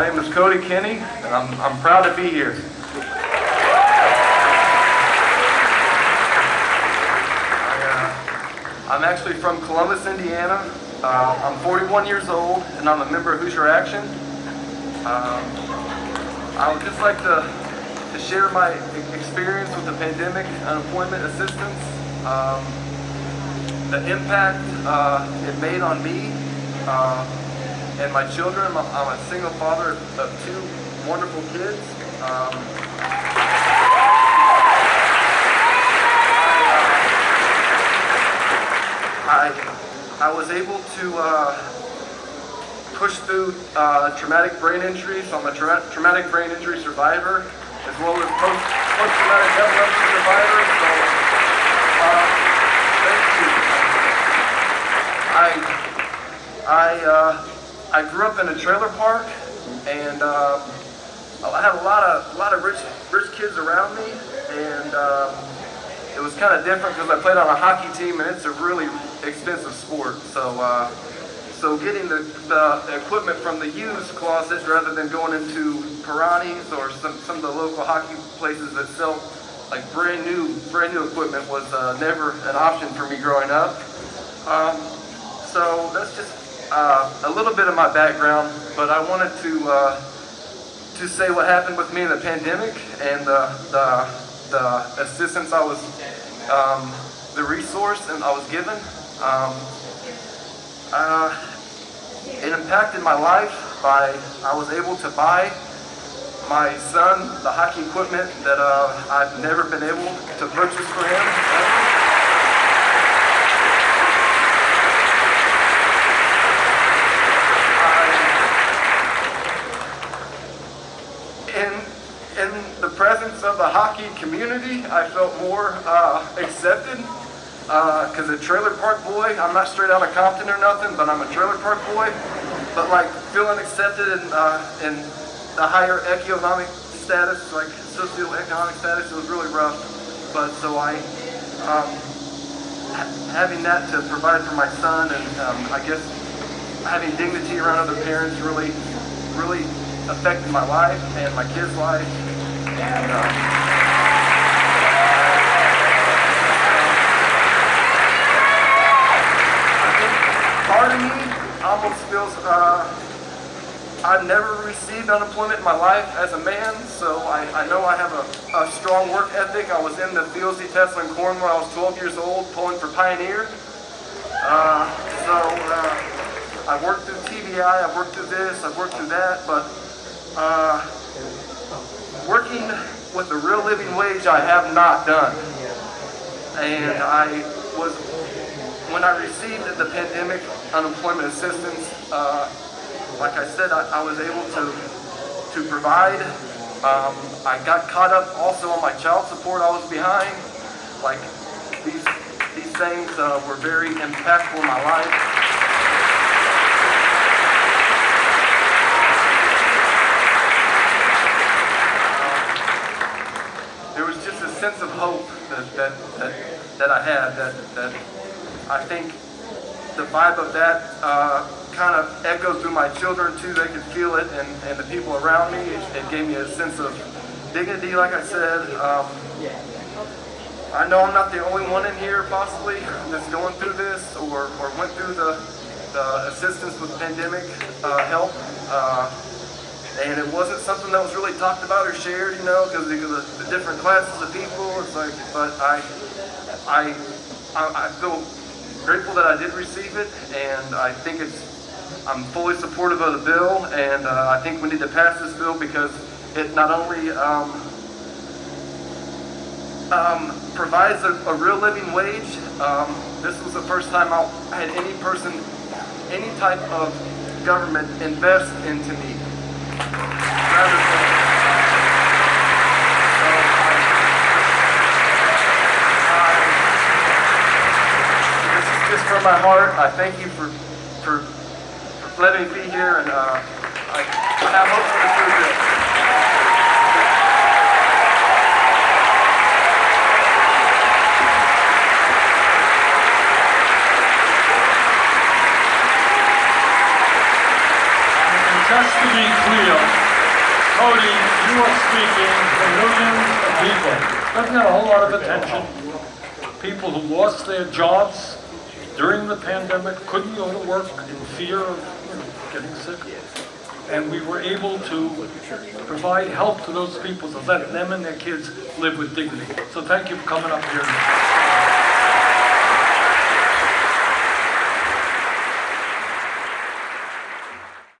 My name is Cody Kenny, and I'm, I'm proud to be here. I, uh, I'm actually from Columbus, Indiana. Uh, I'm 41 years old, and I'm a member of Hoosier Action. Um, I would just like to, to share my experience with the pandemic unemployment assistance, um, the impact uh, it made on me uh, and my children. I'm, a single father of two wonderful kids. Um, I, I was able to uh, push through uh, traumatic brain injury, so I'm a tra- traumatic brain injury survivor, as well as post, post-traumatic epilepsy survivor. So, uh, thank you. I, I, uh, I grew up in a trailer park, and uh, I had a lot of, a lot of rich, rich kids around me, and uh, it was kind of different because I played on a hockey team, and it's a really expensive sport. So, uh, so getting the, the equipment from the used closet rather than going into Perani's or some, some of the local hockey places that sell like brand new, brand new equipment was uh, never an option for me growing up. Um, so that's just uh, a little bit of my background, but I wanted to uh, to say what happened with me in the pandemic and the the, the assistance I was, um, the resource and I was given. Um, uh, it impacted my life by I was able to buy my son the hockey equipment that uh, I've never been able to purchase for him. in in the presence of the hockey community, I felt more uh, accepted. Because a trailer park boy, I'm not straight out of Compton or nothing, but I'm a trailer park boy. But like feeling accepted in uh, in the higher economic status, like socioeconomic status, it was really rough. But so I, um, ha- having that to provide for my son, and um, I guess having dignity around other parents really, really affected my life and my kids' life. Part of me almost feels uh, I've never received unemployment in my life as a man, so I, I know I have a, a strong work ethic. I was in the fields detasseling Corn when I was 12 years old, pulling for Pioneer. Uh, so uh, I've worked through TBI, I've worked through this, I've worked through that, but uh, working with a real living wage I have not done. And I was, when I received the pandemic unemployment assistance, uh, like I said, I, I was able to, to provide. Um, I got caught up also on my child support I was behind. Like these, these things uh, were very impactful in my life. there was just a sense of hope that that that, that I had that that I think the vibe of that uh, kind of echoed through my children too. They could feel it, and, and the people around me. It, it gave me a sense of dignity, like I said. Um, I know I'm not the only one in here possibly that's going through this or, or went through the, the assistance with pandemic uh, help. Uh, and it wasn't something that was really talked about or shared, you know, because of the, the different classes of people. It's like, but I, I, I, I feel grateful that I did receive it, and I think it's, I'm fully supportive of the bill, and uh, I think we need to pass this bill because it not only um, um, provides a, a real living wage. Um, this was the first time I had any person, any type of government invest into me. From my heart. I thank you for, for, for letting me be here, and uh, I, I hope for the future. Just to be clear, Cody, you are speaking for millions of people. Doesn't get a whole lot of attention. People who lost their jobs during the pandemic, couldn't go to work in fear of you know, getting sick. And we were able to provide help to those people to let them and their kids live with dignity. So thank you for coming up here.